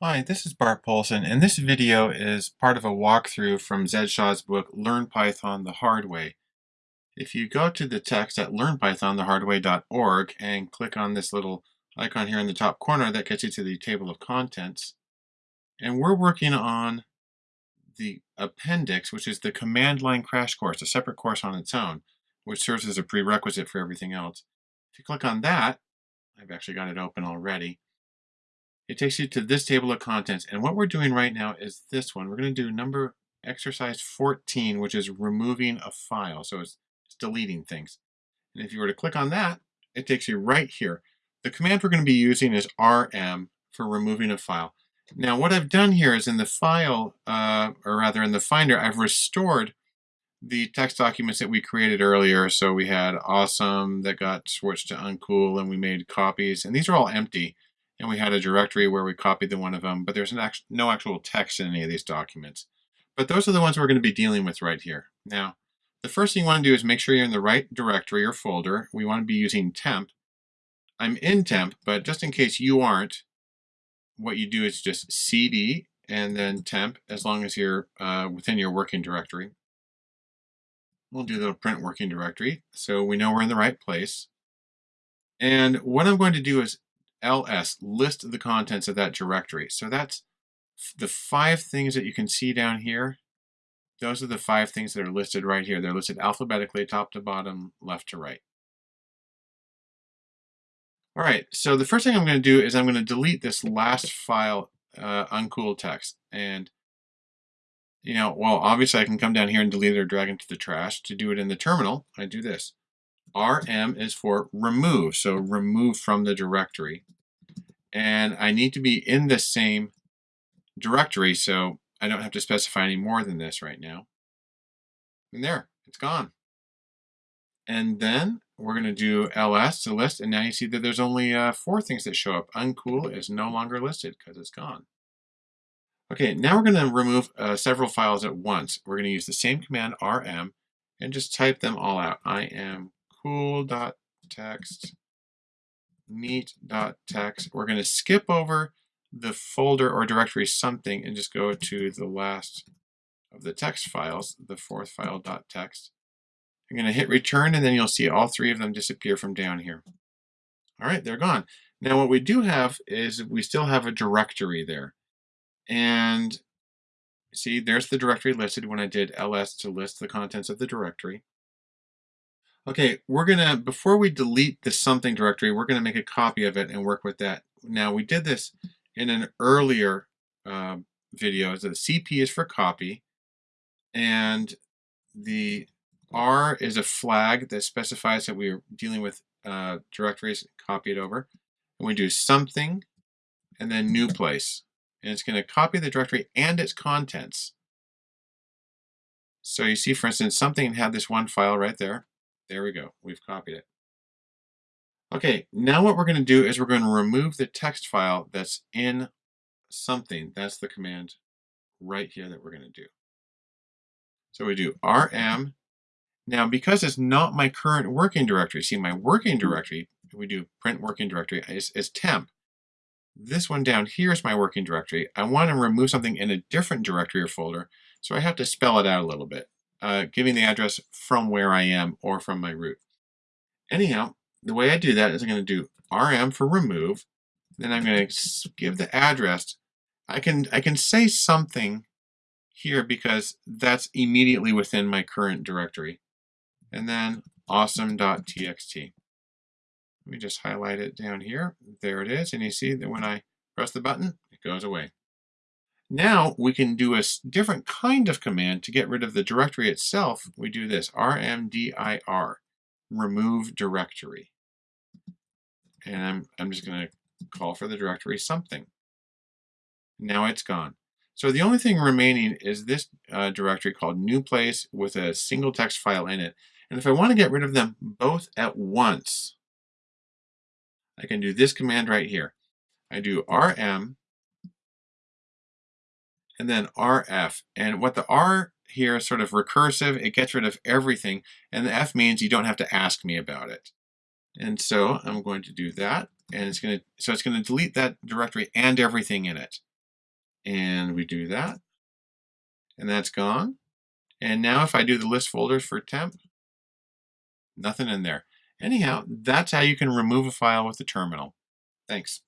Hi, this is Bart Poulson, and this video is part of a walkthrough from Zed Shaw's book, Learn Python the Hard Way. If you go to the text at learnpythonthehardway.org and click on this little icon here in the top corner, that gets you to the table of contents. And we're working on the appendix, which is the command line crash course, a separate course on its own, which serves as a prerequisite for everything else. If you click on that, I've actually got it open already it takes you to this table of contents. And what we're doing right now is this one. We're going to do number exercise 14, which is removing a file. So it's, it's deleting things. And if you were to click on that, it takes you right here. The command we're going to be using is rm for removing a file. Now what I've done here is in the file, uh, or rather in the Finder, I've restored the text documents that we created earlier. So we had awesome that got switched to uncool and we made copies. And these are all empty and we had a directory where we copied the one of them, but there's act no actual text in any of these documents. But those are the ones we're going to be dealing with right here. Now, the first thing you want to do is make sure you're in the right directory or folder. We want to be using temp. I'm in temp, but just in case you aren't, what you do is just cd and then temp as long as you're uh, within your working directory. We'll do the print working directory so we know we're in the right place. And what I'm going to do is ls, list the contents of that directory. So that's the five things that you can see down here. Those are the five things that are listed right here. They're listed alphabetically, top to bottom, left to right. All right, so the first thing I'm going to do is I'm going to delete this last file, uh, uncool text. And, you know, well, obviously I can come down here and delete it or drag it to the trash. To do it in the terminal, I do this. RM is for remove, so remove from the directory. And I need to be in the same directory, so I don't have to specify any more than this right now. And there, it's gone. And then we're going to do ls to list, and now you see that there's only uh, four things that show up. Uncool is no longer listed because it's gone. Okay, now we're going to remove uh, several files at once. We're going to use the same command rm and just type them all out. rm cool.txt, neat.txt. We're going to skip over the folder or directory something and just go to the last of the text files, the fourth file .txt. I'm going to hit return and then you'll see all three of them disappear from down here. All right, they're gone. Now what we do have is we still have a directory there. And see, there's the directory listed when I did ls to list the contents of the directory. Okay, we're gonna, before we delete the something directory, we're gonna make a copy of it and work with that. Now we did this in an earlier uh, video. So the CP is for copy and the R is a flag that specifies that we are dealing with uh, directories, copy it over. And we do something and then new place. And it's gonna copy the directory and its contents. So you see, for instance, something had this one file right there. There we go. We've copied it. Okay, now what we're going to do is we're going to remove the text file that's in something. That's the command right here that we're going to do. So we do rm. Now, because it's not my current working directory, see my working hmm. directory, we do print working directory, is, is temp. This one down here is my working directory. I want to remove something in a different directory or folder, so I have to spell it out a little bit uh, giving the address from where I am or from my root. Anyhow, the way I do that is I'm going to do rm for remove. Then I'm going to give the address. I can I can say something here because that's immediately within my current directory. And then awesome.txt. Let me just highlight it down here. There it is. And you see that when I press the button, it goes away. Now we can do a different kind of command to get rid of the directory itself. We do this, rmdir, remove directory. And I'm, I'm just going to call for the directory something. Now it's gone. So the only thing remaining is this uh, directory called new place with a single text file in it. And if I want to get rid of them both at once, I can do this command right here. I do rm and then RF. And what the R here is sort of recursive, it gets rid of everything, and the F means you don't have to ask me about it. And so I'm going to do that, and it's going to, so it's going to delete that directory and everything in it. And we do that. And that's gone. And now if I do the list folders for temp, nothing in there. Anyhow, that's how you can remove a file with the terminal. Thanks.